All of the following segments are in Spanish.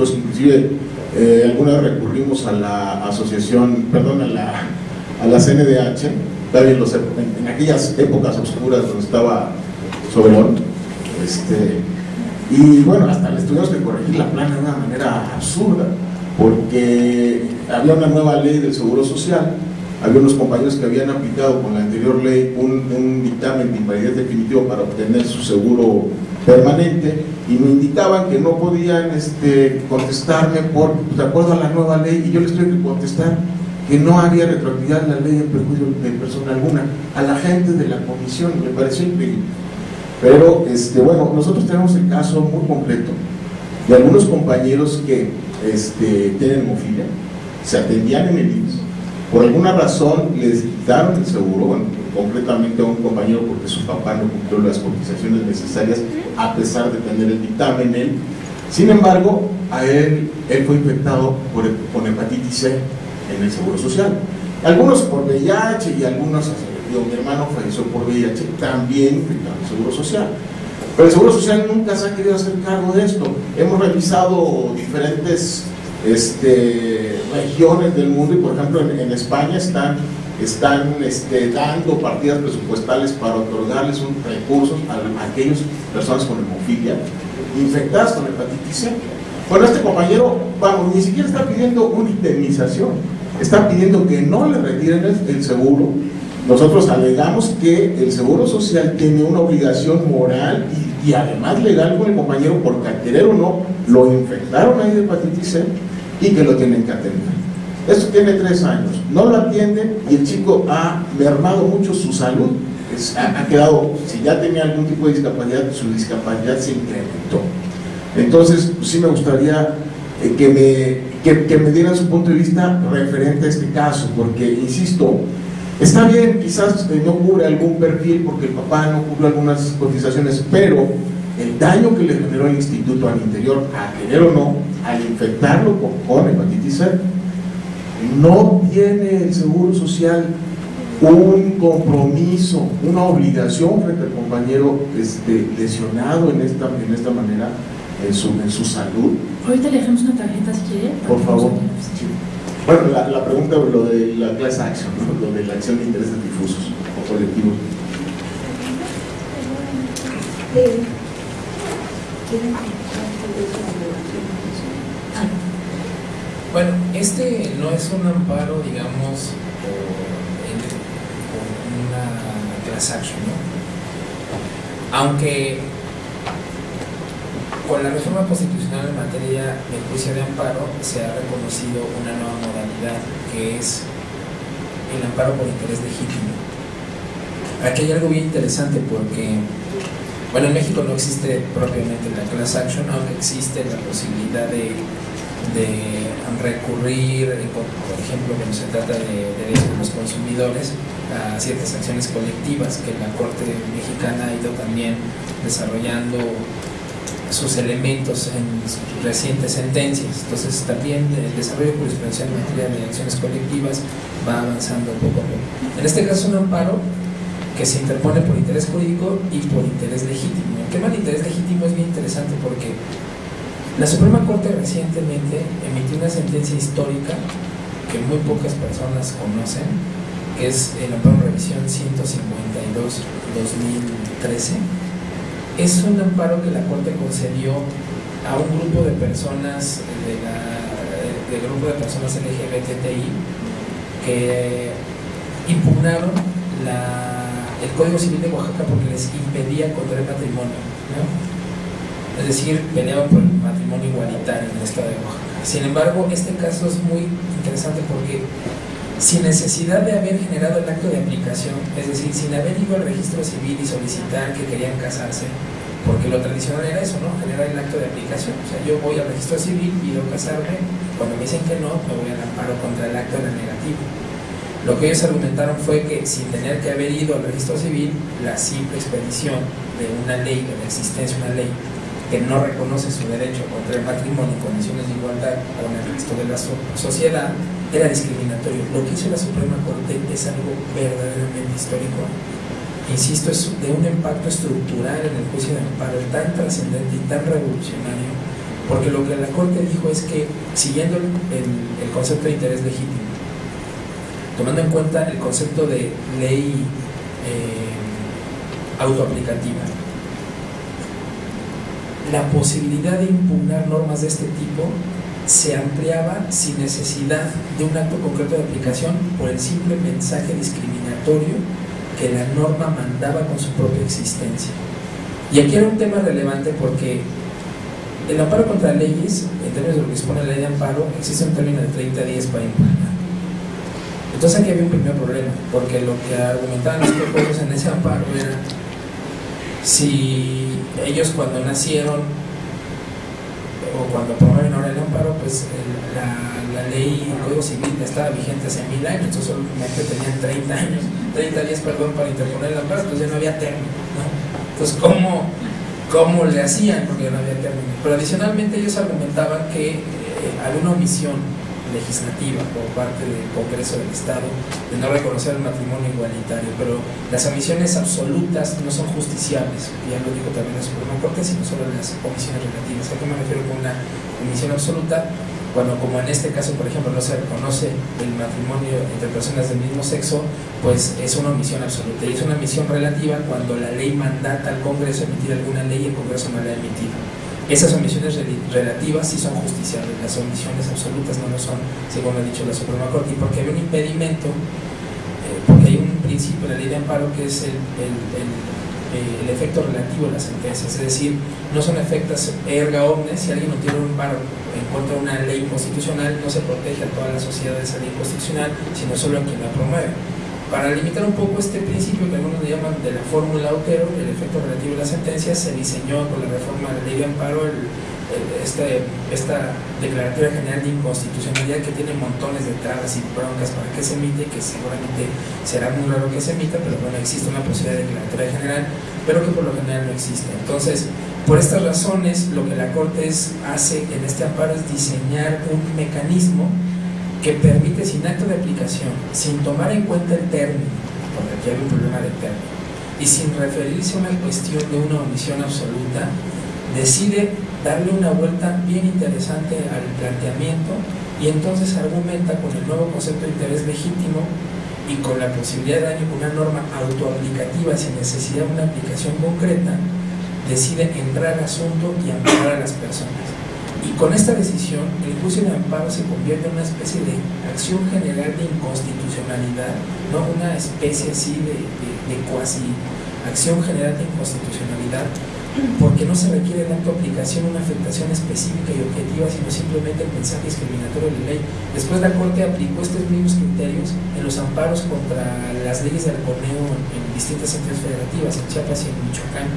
nosotros inclusive eh, alguna vez recurrimos a la asociación, perdón, a la, a la CNDH, en, aquellas épocas oscuras donde estaba Soberón, este, y bueno, hasta les tuvimos que corregir la plana de una manera absurda, porque había una nueva ley del Seguro Social, había unos compañeros que habían aplicado con la anterior ley un, un dictamen de invalidez definitivo para obtener su seguro permanente y me indicaban que no podían este, contestarme por, de acuerdo a la nueva ley y yo les tuve que contestar que no había retroactividad en la ley en perjuicio de persona alguna a la gente de la comisión, me pareció increíble. Pero este, bueno, nosotros tenemos el caso muy completo de algunos compañeros que este, tienen hemofilia, se atendían en el IMSS, por alguna razón les quitaron el seguro, bueno, completamente a un compañero porque su papá no cumplió las cotizaciones necesarias a pesar de tener el dictamen él. Sin embargo, a él, él fue infectado por, con hepatitis C en el Seguro Social. Algunos por VIH y algunos, mi hermano falleció por VIH, también infectado el Seguro Social. Pero el Seguro Social nunca se ha querido hacer cargo de esto. Hemos revisado diferentes este, regiones del mundo y por ejemplo en, España están, están este, dando partidas presupuestales para otorgarles un, recursos a, aquellas personas con hemofilia infectadas con hepatitis C. Bueno, este compañero, vamos, ni siquiera está pidiendo una indemnización, está pidiendo que no le retiren el, seguro. Nosotros alegamos que el Seguro Social tiene una obligación moral y, y además legal con el compañero porque al querer o no lo infectaron ahí de hepatitis C y que lo tienen que atender. Esto tiene tres años, no lo atienden y el chico ha mermado mucho su salud, ha, quedado, si ya tenía algún tipo de discapacidad, su discapacidad se incrementó. Entonces, sí me gustaría eh, que, me, que, me dieran su punto de vista referente a este caso, porque, insisto, está bien, quizás eh, no cubre algún perfil porque el papá no cubre algunas cotizaciones, pero el daño que le generó el instituto al interior, a querer o no, al infectarlo con, hepatitis C, no tiene el Seguro Social un compromiso, una obligación frente al compañero este, lesionado en esta, en esta manera en su, en su salud. Ahorita le dejamos una tarjeta si quiere. Por favor. Bueno, la, la, pregunta lo de la class action, lo de la acción de intereses difusos o colectivos. Bueno, este no es un amparo, digamos, por, una class action, ¿no? Aunque con la reforma constitucional en materia de juicio de amparo se ha reconocido una nueva modalidad que es el amparo por interés legítimo. Aquí hay algo bien interesante porque bueno, en México no existe propiamente la class action, aunque existe la posibilidad de, recurrir, por ejemplo, cuando se trata de derechos de los consumidores, a ciertas acciones colectivas que la Corte Mexicana ha ido también desarrollando sus elementos en sus recientes sentencias. Entonces también el desarrollo jurisprudencial en materia de acciones colectivas va avanzando poco a poco. En este caso un amparo que se interpone por interés jurídico y por interés legítimo. El tema del interés legítimo es bien interesante porque la Suprema Corte recientemente emitió una sentencia histórica que muy pocas personas conocen, que es el amparo revisión 152-2013. Es un amparo que la Corte concedió a un grupo de personas del grupo de personas LGBTI que impugnaron el Código Civil de Oaxaca porque les impedía contraer matrimonio, ¿no? Es decir, peleaban por el matrimonio igualitario en el estado de Oaxaca. Sin embargo, este caso es muy interesante porque sin necesidad de haber generado el acto de aplicación, es decir, sin haber ido al registro civil y solicitar que querían casarse, porque lo tradicional era eso, ¿no? Generar el acto de aplicación. O sea, yo voy al registro civil, pido casarme, cuando me dicen que no, me voy al amparo contra el acto de negativo. Lo que ellos argumentaron fue que sin tener que haber ido al registro civil, la simple expedición de una ley, de la existencia de una ley que no reconoce su derecho contra el matrimonio en condiciones de igualdad con el resto de la sociedad, era discriminatorio. Lo que hizo la Suprema Corte es algo verdaderamente histórico. Insisto, es de un impacto estructural en el juicio de amparo tan trascendente y tan revolucionario Porque lo que la Corte dijo es que, siguiendo el, concepto de interés legítimo, tomando en cuenta el concepto de ley eh, autoaplicativa, la posibilidad de impugnar normas de este tipo se ampliaba sin necesidad de un acto concreto de aplicación por el simple mensaje discriminatorio que la norma mandaba con su propia existencia. Y aquí era un tema relevante porque el amparo contra leyes, en términos de lo que expone la ley de amparo, existe un término de 30 días para impugnar. Entonces aquí había un primer problema, porque lo que argumentaban los propios en ese amparo era si ellos cuando nacieron o cuando promueven el amparo, pues la, la ley, el Código Civil estaba vigente hace mil años, entonces solamente tenían 30 años, 30 días, perdón, para interponer el amparo, entonces ya no había término, ¿no? Entonces, ¿cómo, cómo le hacían? Porque ya no había término. Pero adicionalmente ellos argumentaban que eh, alguna omisión legislativa por parte del Congreso del Estado de no reconocer el matrimonio igualitario, pero las omisiones absolutas no son justiciables, ya lo dijo también la Suprema Corte, sino solo las omisiones relativas. ¿A qué me refiero con una omisión absoluta? Cuando, como en este caso, por ejemplo, no se reconoce el matrimonio entre personas del mismo sexo, pues es una omisión absoluta. Y es una omisión relativa cuando la ley mandata al Congreso emitir alguna ley y el Congreso no la ha emitido. Esas omisiones relativas sí son justiciables, las omisiones absolutas no lo son, según ha dicho la Suprema Corte, y porque hay un impedimento, eh, porque hay un principio en la ley de amparo que es el, el, efecto relativo de las sentencias, es decir, no son efectos erga omnes, si alguien obtiene un amparo en contra de una ley constitucional, no se protege a toda la sociedad de esa ley constitucional, sino solo a quien la promueve. Para limitar un poco este principio que algunos le llaman de la fórmula Otero, el efecto relativo de las sentencias, se diseñó con la reforma de la ley de amparo este, esta declaratoria general de inconstitucionalidad que tiene montones de trabas y broncas para que se emite, que seguramente será muy raro que se emita, pero bueno, existe una posibilidad de declaratoria general, pero que por lo general no existe. Entonces, por estas razones, lo que la Corte hace en este amparo es diseñar un mecanismo que permite sin acto de aplicación, sin tomar en cuenta el término, porque aquí hay un problema de término, y sin referirse a una cuestión de una omisión absoluta, decide darle una vuelta bien interesante al planteamiento y entonces argumenta con el nuevo concepto de interés legítimo y con la posibilidad de una norma autoaplicativa sin necesidad de una aplicación concreta, decide entrar al asunto y amparar a las personas. Y con esta decisión, el juicio de amparo se convierte en una especie de acción general de inconstitucionalidad, no una especie así de, de, cuasi acción general de inconstitucionalidad, porque no se requiere de acto aplicación una afectación específica y objetiva, sino simplemente el mensaje discriminatorio de la ley. Después la Corte aplicó estos mismos criterios en los amparos contra las leyes del coneo en distintas entidades federativas, en Chiapas y en Michoacán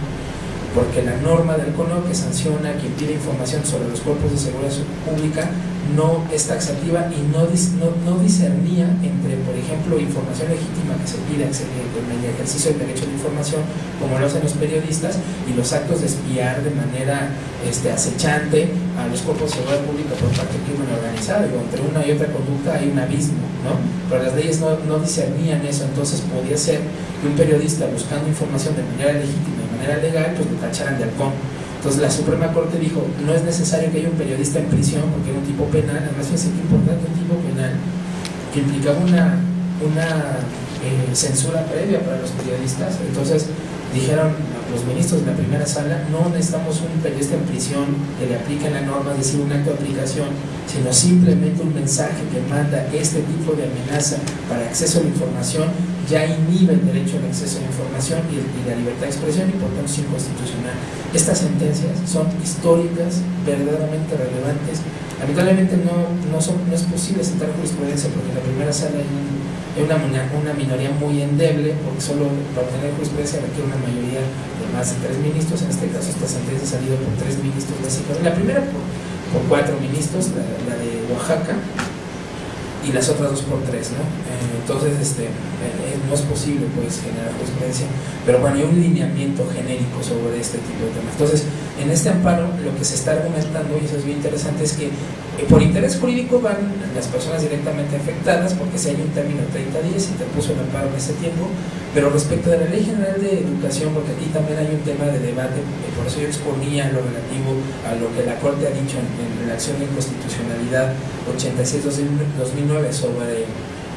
porque la norma del CONO que sanciona quien pide información sobre los cuerpos de seguridad pública no es taxativa y no, no, discernía entre, por ejemplo, información legítima que se pide en el ejercicio del derecho de información, como lo hacen los periodistas, y los actos de espiar de manera este, acechante a los cuerpos de seguridad pública por parte del crimen organizado. Y entre una y otra conducta hay un abismo, ¿no? Pero las leyes no, no discernían eso, entonces podía ser que un periodista buscando información de manera legítima manera legal, pues lo tacharan de halcón. Entonces la Suprema Corte dijo, no es necesario que haya un periodista en prisión porque era un tipo penal, además fíjense que importante un tipo penal que implicaba una, una eh, censura previa para los periodistas. Entonces dijeron los ministros de la primera sala, no necesitamos un periodista en prisión que le aplique la norma, es decir, un acto de aplicación, sino simplemente un mensaje que manda este tipo de amenaza para acceso a la información ya inhibe el derecho al acceso a la información y, la libertad de expresión y por tanto es inconstitucional. Estas sentencias son históricas, verdaderamente relevantes. Lamentablemente no, no, es posible sentar jurisprudencia porque la primera sala hay, una, una, minoría muy endeble porque solo para obtener jurisprudencia requiere una mayoría de más de tres ministros. En este caso esta sentencia ha salido por tres ministros básicos. La primera por, cuatro ministros, la de Oaxaca, y las otras dos por tres, ¿no? Eh, entonces, este, eh, no es posible pues generar jurisprudencia, pero bueno, hay un lineamiento genérico sobre este tipo de temas. Entonces, en este amparo lo que se está argumentando, y eso es bien interesante, es que eh, por interés jurídico van las personas directamente afectadas, porque si hay un término de 30 días y te puso el amparo en ese tiempo, pero respecto de la Ley General de Educación, porque aquí también hay un tema de debate, por eso yo exponía lo relativo a lo que la Corte ha dicho en, en la acción de inconstitucionalidad 86-2009 sobre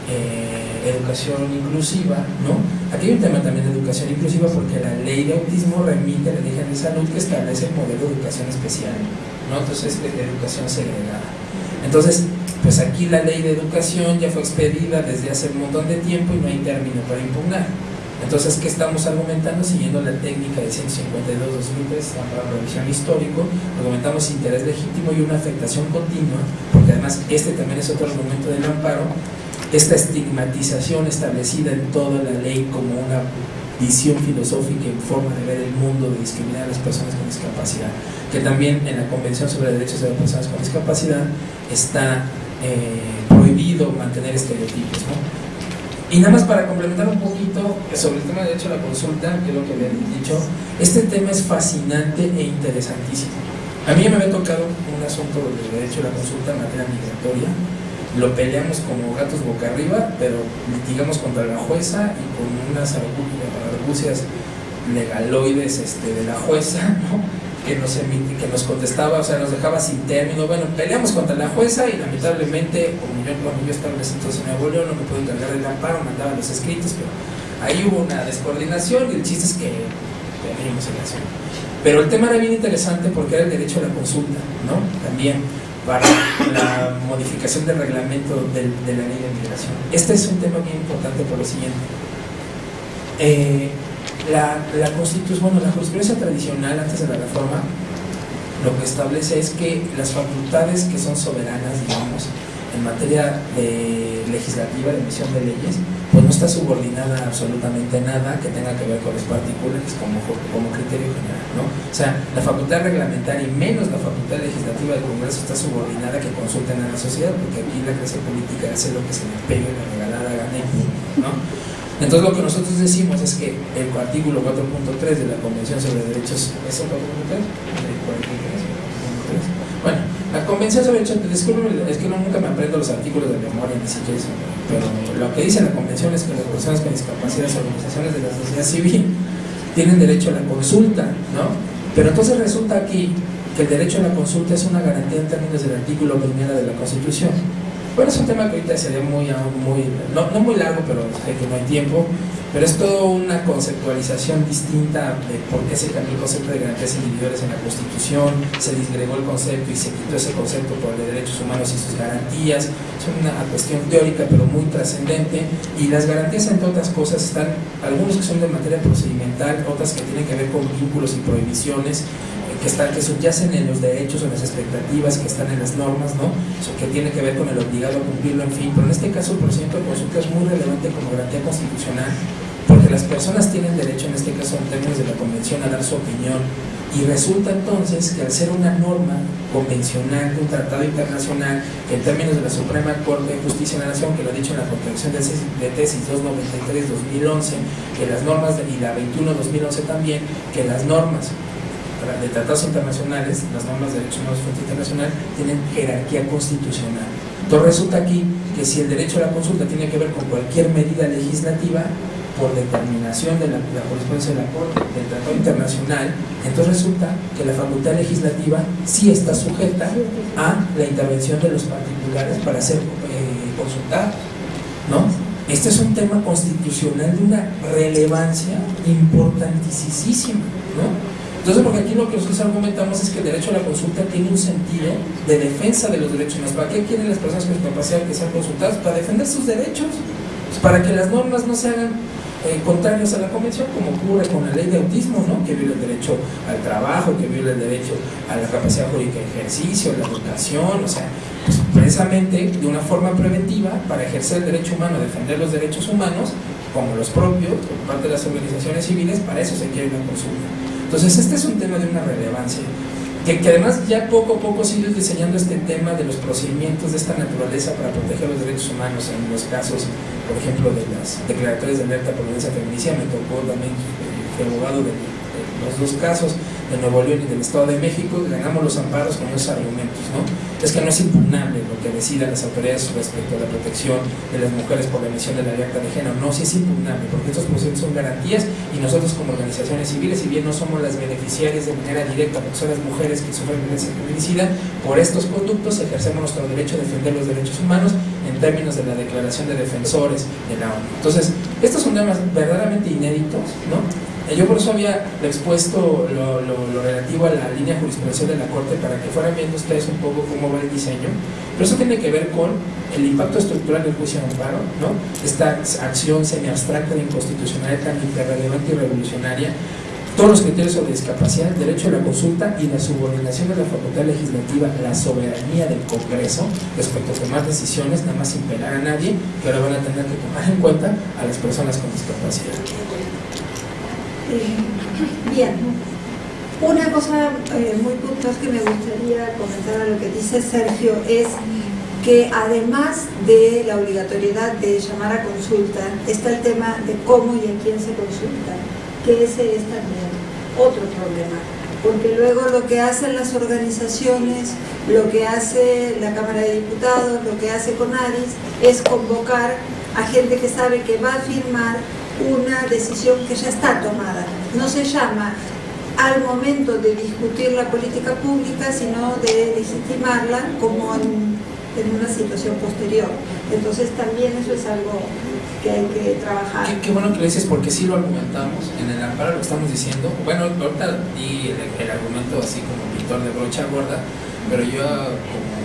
eh, educación inclusiva, ¿no? Aquí hay un tema también de educación inclusiva porque la ley de autismo remite a la ley de salud que establece el modelo de educación especial, ¿no? Entonces, de educación segregada. Entonces, pues aquí la ley de educación ya fue expedida desde hace un montón de tiempo y no hay término para impugnar. Entonces, ¿qué estamos argumentando? Siguiendo la técnica de 152-2003, para revisión histórico, argumentamos interés legítimo y una afectación continua, porque además este también es otro argumento del amparo, esta estigmatización establecida en toda la ley como una visión filosófica y forma de ver el mundo de discriminar a las personas con discapacidad, que también en la Convención sobre Derechos de las Personas con Discapacidad está eh, prohibido mantener estereotipos. Y nada más para complementar un poquito sobre el tema de derecho a la consulta, que es lo que había dicho, este tema es fascinante e interesantísimo. A mí me había tocado un asunto de derecho a la consulta en materia migratoria, lo peleamos como gatos boca arriba, pero litigamos contra la jueza y con unas argucias legaloides este, de la jueza, que, nos que nos contestaba, o sea, nos dejaba sin término. Bueno, peleamos contra la jueza y lamentablemente, como yo cuando yo estaba entonces en Nuevo León, no me pude encargar del amparo, mandaba los escritos, pero ahí hubo una descoordinación y el chiste es que perdimos el. Pero el tema era bien interesante porque era el derecho a la consulta, ¿no? También para la modificación del reglamento de, la ley de migración. Este es un tema bien importante por lo siguiente. Eh, la, la bueno, la jurisprudencia tradicional antes de la reforma lo que establece es que las facultades que son soberanas, digamos, en materia legislativa de emisión de leyes, está subordinada absolutamente nada que tenga que ver con los particulares como, como criterio general. ¿no? O sea, la facultad reglamentaria y menos la facultad legislativa del Congreso está subordinada a que consulten a la sociedad, porque aquí la clase política hace lo que se le pegue la regalada gana ¿no? Entonces lo que nosotros decimos es que el artículo 4.3 de la Convención sobre Derechos, ¿es el 4.3? La Convención sobre Derechos, es que no, nunca me aprendo los artículos de memoria ni siquiera eso, pero lo que dice la Convención es que las personas con discapacidad, organizaciones de la sociedad civil, tienen derecho a la consulta, ¿no? Pero entonces resulta aquí que el derecho a la consulta es una garantía en términos del artículo primero de la Constitución. Bueno, es un tema que ahorita sería muy, muy no, no muy largo, pero hay que no hay tiempo. Pero es toda una conceptualización distinta de por qué se cambió el concepto de garantías individuales en la Constitución, se disgregó el concepto y se quitó ese concepto por el de derechos humanos y sus garantías. Es una cuestión teórica pero muy trascendente y las garantías entre otras cosas están, algunos que son de materia procedimental, otras que tienen que ver con vínculos y prohibiciones que, están, que subyacen en los derechos o las expectativas que están en las normas, ¿no? Que tiene que ver con el obligado a cumplirlo, en fin. Pero en este caso el procedimiento de consulta es muy relevante como garantía constitucional porque las personas tienen derecho, en este caso en términos de la convención, a dar su opinión. Y resulta entonces que al ser una norma convencional de un tratado internacional, que en términos de la Suprema Corte de Justicia de la Nación, que lo ha dicho en la contradicción de tesis 293-2011, que las normas, y la 21-2011 también, que las normas de tratados internacionales, las normas de derechos humanos fuente internacional, tienen jerarquía constitucional. Entonces resulta aquí que si el derecho a la consulta tiene que ver con cualquier medida legislativa, por determinación de la, correspondencia de la Corte del Tratado Internacional, entonces resulta que la facultad legislativa sí está sujeta a la intervención de los particulares para ser eh, consultados. ¿no? Este es un tema constitucional de una relevancia importantísima. ¿no? Entonces, porque aquí lo que nosotros argumentamos es que el derecho a la consulta tiene un sentido de defensa de los derechos humanos. ¿Para qué quieren las personas con discapacidad que sean consultadas? Para defender sus derechos, pues, para que las normas no se hagan eh, contrarias a la convención, como ocurre con la ley de autismo, ¿no? que viola el derecho al trabajo, que viola el derecho a la capacidad jurídica de ejercicio, la educación, o sea, pues, precisamente de una forma preventiva para ejercer el derecho humano, defender los derechos humanos, como los propios, por parte de las organizaciones civiles, para eso se quiere una consulta. Entonces, este es un tema de una relevancia, que, además ya poco a poco sigue diseñando este tema de los procedimientos de esta naturaleza para proteger los derechos humanos en los casos, por ejemplo, de las declaratorias de alerta por violencia feminicida, me tocó también, eh, fui abogado de, los dos casos, de Nuevo León y del Estado de México ganamos los amparos con esos argumentos, ¿no? Es que no es impugnable lo que decidan las autoridades respecto a la protección de las mujeres por la emisión de la alerta de género, no, sí es impugnable, porque estos procedimientos son garantías y nosotros como organizaciones civiles, si bien no somos las beneficiarias de manera directa, porque son las mujeres que sufren violencia feminicida, por estos conductos ejercemos nuestro derecho a defender los derechos humanos en términos de la Declaración de Defensores de la ONU. Entonces, estos son temas verdaderamente inéditos, ¿no? Yo por eso había expuesto lo, relativo a la línea jurisprudencial de la Corte para que fueran viendo ustedes un poco cómo va el diseño, pero eso tiene que ver con el impacto estructural del juicio de amparo, ¿no? esta acción semi-abstracta de inconstitucionalidad tan irrelevante y revolucionaria todos los criterios sobre discapacidad, el derecho a la consulta y la subordinación de la facultad legislativa, la soberanía del Congreso respecto a tomar decisiones, nada más sin pelar a nadie, que ahora van a tener que tomar en cuenta a las personas con discapacidad. Eh, bien, una cosa eh, muy puntual que me gustaría comentar a lo que dice Sergio es que además de la obligatoriedad de llamar a consulta, está el tema de cómo y a quién se consulta que ese es también otro problema. Porque luego lo que hacen las organizaciones, lo que hace la Cámara de Diputados, lo que hace CONADIS, es convocar a gente que sabe que va a firmar una decisión que ya está tomada. No se llama al momento de discutir la política pública, sino de legitimarla como en, en una situación posterior. Entonces también eso es algo que hay que trabajar. Qué, bueno que lo dices porque sí lo argumentamos, en el amparo lo estamos diciendo. Bueno, ahorita di el, argumento así como pintor de brocha gorda, pero yo como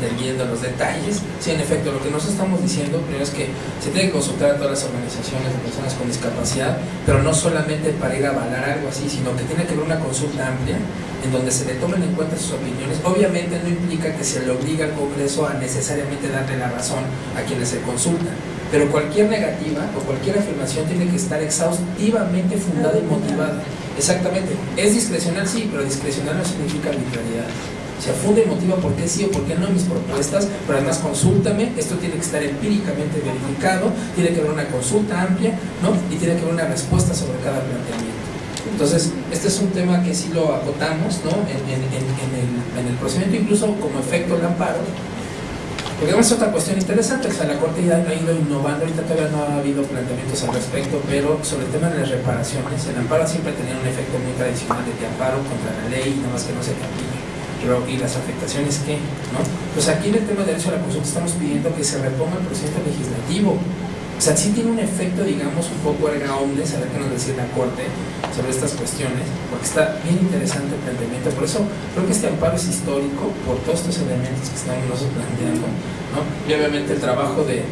teniendo los detalles, sí, en efecto, lo que nos estamos diciendo primero es que se tiene que consultar a todas las organizaciones de personas con discapacidad, pero no solamente para ir a avalar algo así, sino que tiene que haber una consulta amplia en donde se le tomen en cuenta sus opiniones. Obviamente no implica que se le obligue al Congreso a necesariamente darle la razón a quienes se consultan pero cualquier negativa o cualquier afirmación tiene que estar exhaustivamente fundada y motivada. Exactamente. Es discrecional, sí, pero discrecional no significa arbitrariedad. Se funde y motiva por qué sí o por qué no mis propuestas, pero además consúltame, esto tiene que estar empíricamente verificado, tiene que haber una consulta amplia, ¿no? Y tiene que haber una respuesta sobre cada planteamiento. Entonces, este es un tema que sí lo acotamos, ¿no? En, el, en el procedimiento, incluso como efecto del amparo, porque además es otra cuestión interesante, o sea, la Corte ya ha ido innovando, ahorita todavía no ha habido planteamientos al respecto, pero sobre el tema de las reparaciones, el amparo siempre tenía un efecto muy tradicional de amparo contra la ley, nada más que no se aplique. Pero, ¿y las afectaciones qué? ¿no? Pues aquí en el tema de derecho a la consulta estamos pidiendo que se reponga el procedimiento legislativo, o sea, sí tiene un efecto, digamos, un poco erga omnes, a ver qué nos decía la Corte sobre estas cuestiones, porque está bien interesante el planteamiento. Por eso creo que este amparo es histórico por todos estos elementos que estamos nosotros planteando. ¿no? Y obviamente el trabajo de,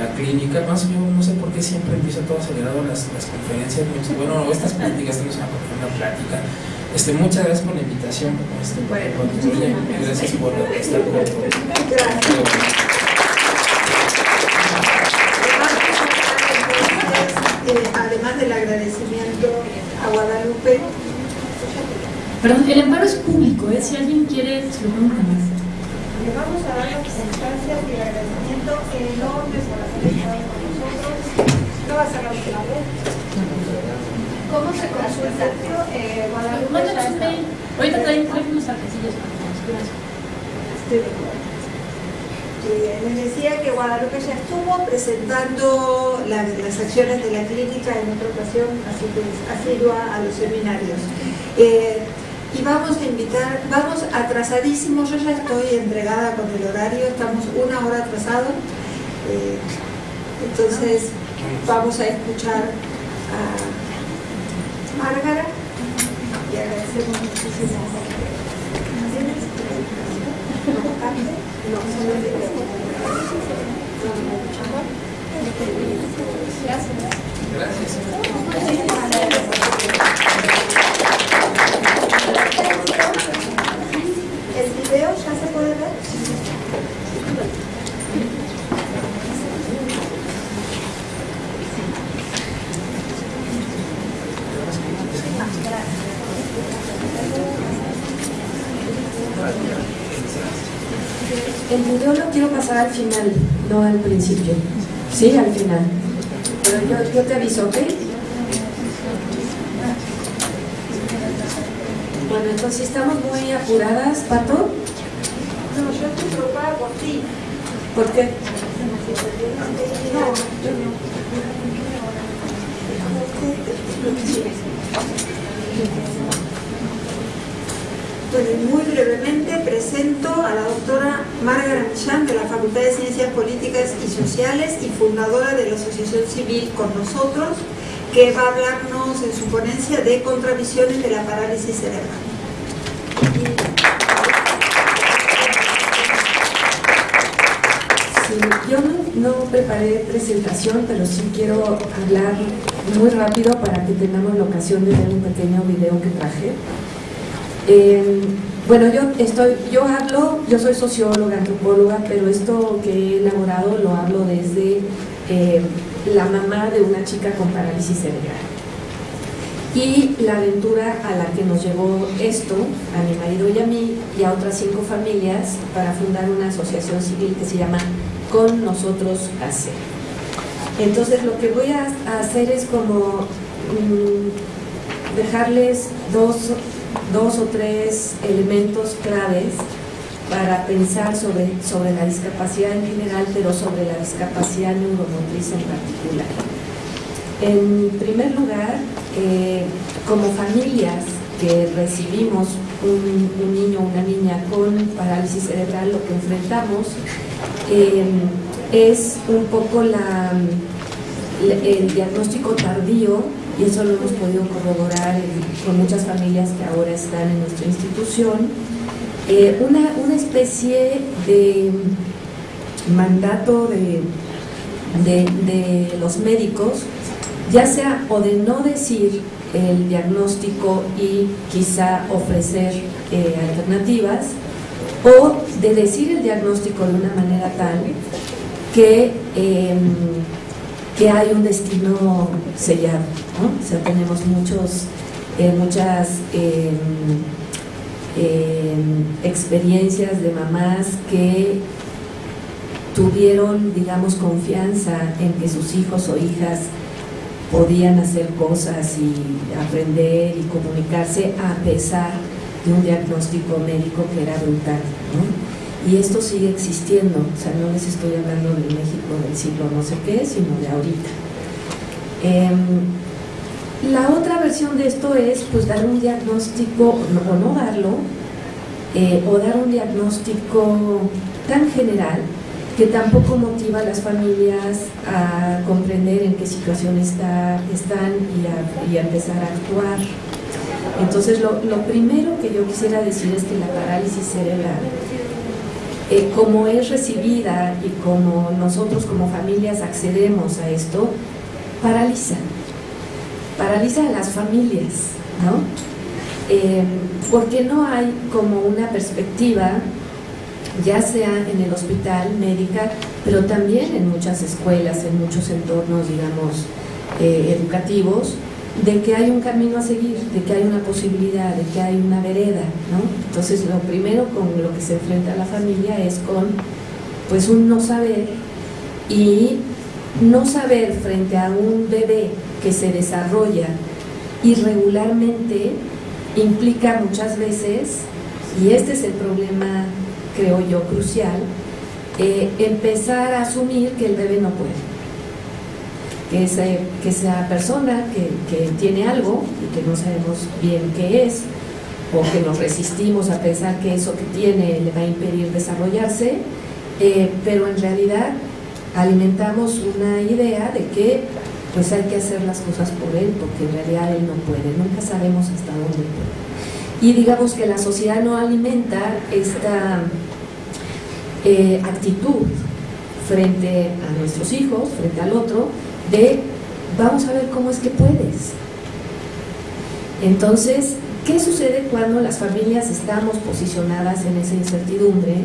la clínica, más yo no sé por qué siempre empiezo todo acelerado las, las conferencias. Bueno, estas pláticas, tenemos una, una plática. Este, muchas gracias por la invitación. Este, bueno, gracias por estar con nosotros. además del agradecimiento a Guadalupe. Perdón, el amparo es público, ¿eh? si alguien quiere, se lo más. Le vamos a dar las circunstancias y el agradecimiento enorme por haber estado con nosotros. No va a ser la última vez. ¿Cómo se consulta? Eh, Guadalupe. Ahorita traen unos arquecillos para Estoy de acuerdo les decía que Guadalupe ya estuvo presentando las acciones de la clínica en otra ocasión, así que asidua a los seminarios. Eh, y vamos a invitar, vamos atrasadísimos, yo ya estoy entregada con el horario, estamos una hora atrasados, eh, entonces vamos a escuchar a Márgara y agradecemos muchísimo. Gracias. ¿El video ya se puede ver? El video lo quiero pasar al final, no al principio. Sí, al final. Pero yo, yo te aviso, ¿ok? Bueno, entonces estamos muy apuradas, Pato. No, yo estoy preocupada por ti. ¿Por qué? No, yo no. Muy brevemente presento a la doctora Margaret Millán de la Facultad de Ciencias Políticas y Sociales y fundadora de la Asociación Civil Con Nosotros, que va a hablarnos en su ponencia de contravisiones de la parálisis cerebral. Yo no preparé presentación, pero sí quiero hablar muy rápido para que tengamos la ocasión de ver un pequeño video que traje. Eh, bueno, yo estoy, yo hablo, yo soy socióloga, antropóloga, pero esto que he elaborado lo hablo desde eh, la mamá de una chica con parálisis cerebral. Y la aventura a la que nos llevó esto, a mi marido y a mí, y a otras cinco familias, para fundar una asociación civil que se llama Con Nosotros Hacer. Entonces lo que voy a hacer es como mm, dejarles dos, dos o tres elementos claves para pensar sobre, sobre la discapacidad en general, pero sobre la discapacidad neuromotriz en particular. En primer lugar, eh, como familias que recibimos un, niño o una niña con parálisis cerebral, lo que enfrentamos eh, es un poco la, el diagnóstico tardío, y eso lo hemos podido corroborar en- con muchas familias que ahora están en nuestra institución, eh, una, una especie de mandato de, de, los médicos, ya sea o de no decir el diagnóstico y quizá ofrecer eh, alternativas, o de decir el diagnóstico de una manera tal que, eh, que hay un destino sellado. O sea, tenemos muchos, eh, muchas eh, eh, experiencias de mamás que tuvieron, digamos, confianza en que sus hijos o hijas podían hacer cosas y aprender y comunicarse a pesar de un diagnóstico médico que era brutal. Y esto sigue existiendo, o sea, no les estoy hablando del México del siglo no sé qué, sino de ahorita. Em, la otra versión de esto es pues dar un diagnóstico o no darlo, eh, o dar un diagnóstico tan general que tampoco motiva a las familias a comprender en qué situación está- están y a, empezar a actuar. Entonces, lo, lo primero que yo quisiera decir es que la parálisis cerebral, eh, como es recibida y como nosotros como familias accedemos a esto, paraliza. Paraliza a las familias, ¿no? Eh, porque no hay como una perspectiva, ya sea en el hospital médica, pero también en muchas escuelas, en muchos entornos, digamos, eh, educativos, de que hay un camino a seguir, de que hay una posibilidad, de que hay una vereda, ¿no? Entonces, lo primero con lo que se enfrenta la familia es con, pues, un no saber y no saber frente a un bebé que se desarrolla irregularmente implica muchas veces, y este es el problema, creo yo, crucial, eh, empezar a asumir que el bebé no puede. Que, ese- que esa persona que, que tiene algo y que no sabemos bien qué es, o que nos resistimos a pensar que eso que tiene le va a impedir desarrollarse, eh, pero en realidad alimentamos una idea de que pues hay que hacer las cosas por él, porque en realidad él no puede, nunca sabemos hasta dónde puede. Y digamos que la sociedad no alimenta esta eh, actitud frente a nuestros hijos, frente al otro, de vamos a ver cómo es que puedes. Entonces, ¿qué sucede cuando las familias estamos posicionadas en esa incertidumbre?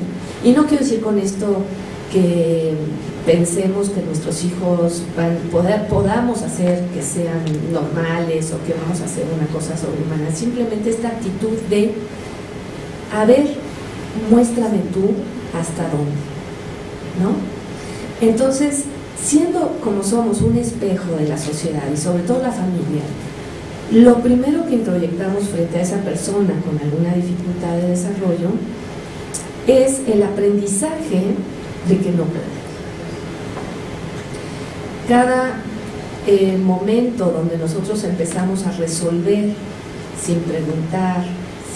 Y no quiero decir con esto que pensemos que nuestros hijos van, poder, podamos hacer que sean normales o que vamos a hacer una cosa sobrehumana, simplemente esta actitud de, a ver, muéstrame tú hasta dónde, ¿no? Entonces, siendo como somos un espejo de la sociedad y sobre todo la familia, lo primero que introyectamos frente a esa persona con alguna dificultad de desarrollo es el aprendizaje de que no puede. Cada eh, momento donde nosotros empezamos a resolver sin preguntar,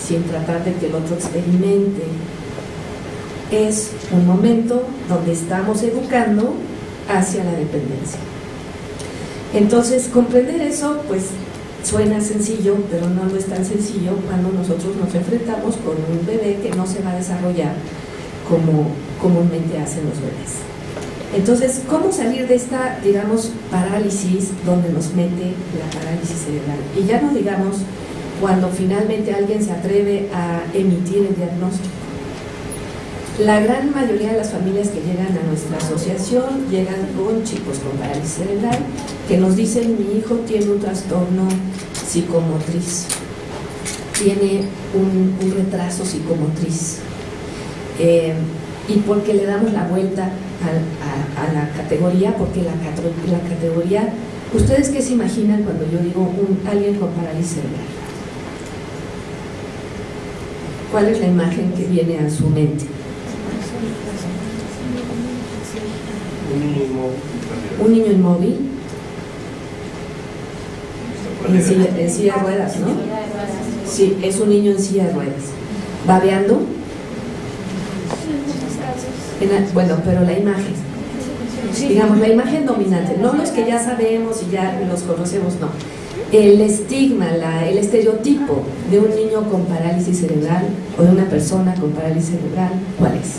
sin tratar de que el otro experimente, es un momento donde estamos educando hacia la dependencia. Entonces, comprender eso, pues suena sencillo, pero no lo es tan sencillo cuando nosotros nos enfrentamos con un bebé que no se va a desarrollar como comúnmente hacen los bebés. Entonces, ¿cómo salir de esta, digamos, parálisis donde nos mete la parálisis cerebral? Y ya no digamos cuando finalmente alguien se atreve a emitir el diagnóstico. La gran mayoría de las familias que llegan a nuestra asociación llegan con chicos con parálisis cerebral que nos dicen mi hijo tiene un trastorno psicomotriz, tiene un, retraso psicomotriz. Eh, y porque le damos la vuelta a, la categoría, porque la, la, categoría, ¿ustedes qué se imaginan cuando yo digo un, alguien con parálisis cerebral? ¿Cuál es la imagen que viene a su mente? Un niño inmóvil. Un niño inmóvil. En silla, en silla de ruedas, ¿no? Sí, es un niño en silla de ruedas. ¿Babeando? Bueno, pero la imagen. Digamos, la imagen dominante, no los que ya sabemos y ya los conocemos, no. El estigma, el estereotipo de un niño con parálisis cerebral o de una persona con parálisis cerebral, ¿cuál es?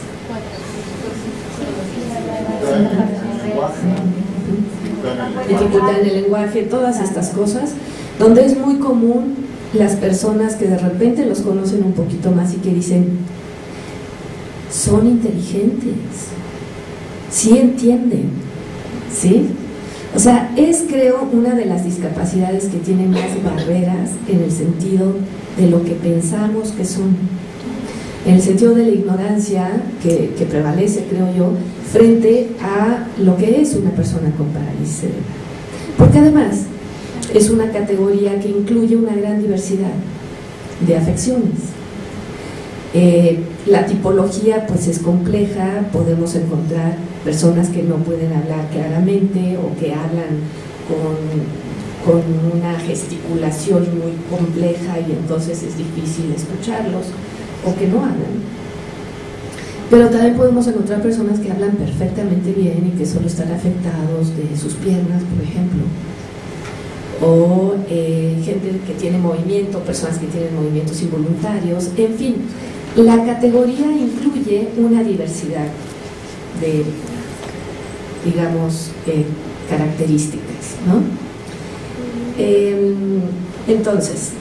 Dificultad en el lenguaje, todas estas cosas, donde es muy común las personas que de repente los conocen un poquito más y que dicen, son inteligentes, sí entienden, ¿sí? O sea, es creo una de las discapacidades que tienen más barreras en el sentido de lo que pensamos que son. En el sentido de la ignorancia que, que prevalece, creo yo, frente a lo que es una persona con parálisis cerebral. Porque además es una categoría que incluye una gran diversidad de afecciones. Eh, la tipología pues es compleja, podemos encontrar personas que no pueden hablar claramente o que hablan con, una gesticulación muy compleja y entonces es difícil escucharlos o que no hablan. Pero también podemos encontrar personas que hablan perfectamente bien y que solo están afectados de sus piernas, por ejemplo. O eh, gente que tiene movimiento, personas que tienen movimientos involuntarios, en fin, la categoría incluye una diversidad de, digamos, eh, características. ¿no? Em, entonces,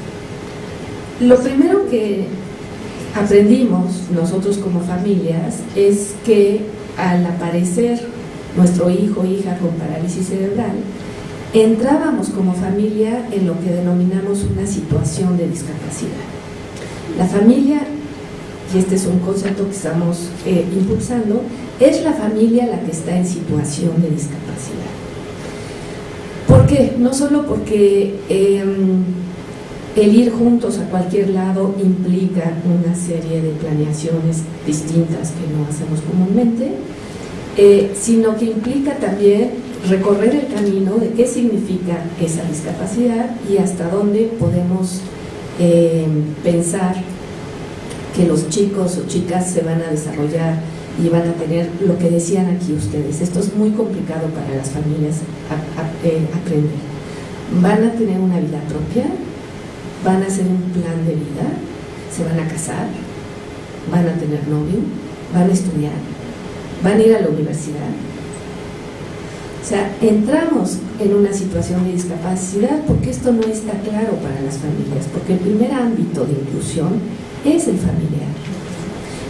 lo primero que aprendimos nosotros como familias es que al aparecer nuestro hijo o hija con parálisis cerebral, entrábamos como familia en lo que denominamos una situación de discapacidad. La familia y este es un concepto que estamos eh, impulsando, es la familia la que está en situación de discapacidad. ¿Por qué? No solo porque em, el ir juntos a cualquier lado implica una serie de planeaciones distintas que no hacemos comúnmente, eh, sino que implica también recorrer el camino de qué significa esa discapacidad y hasta dónde podemos em, pensar que los chicos o chicas se van a desarrollar y van a tener lo que decían aquí ustedes. Esto es muy complicado para las familias eh, aprender. Van a tener una vida propia, van a hacer un plan de vida, se van a casar, van a tener novio, van a estudiar, van a ir a la universidad. O sea, entramos en una situación de discapacidad porque esto no está claro para las familias, porque el primer ámbito de inclusión es el familiar.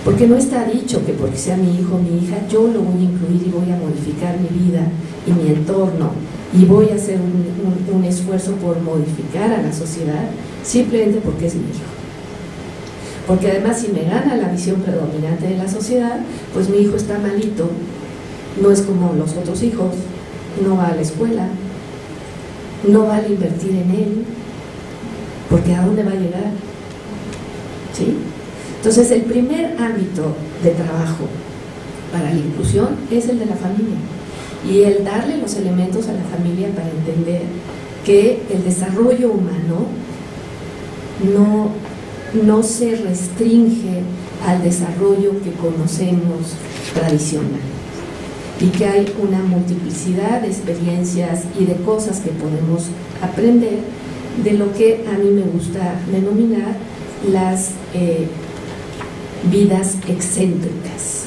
Porque no está dicho que porque sea mi hijo o mi hija, yo lo voy a incluir y voy a modificar mi vida y mi entorno y voy a hacer un, esfuerzo por modificar a la sociedad simplemente porque es mi hijo. Porque además si me gana la visión predominante de la sociedad, pues mi hijo está malito, no es como los otros hijos, no va a la escuela, no vale invertir en él, porque ¿a dónde va a llegar? Entonces, el primer ámbito de trabajo para la inclusión es el de la familia y el darle los elementos a la familia para entender que el desarrollo humano no, no se restringe al desarrollo que conocemos tradicional y que hay una multiplicidad de experiencias y de cosas que podemos aprender de lo que a mí me gusta denominar las eh, vidas excéntricas.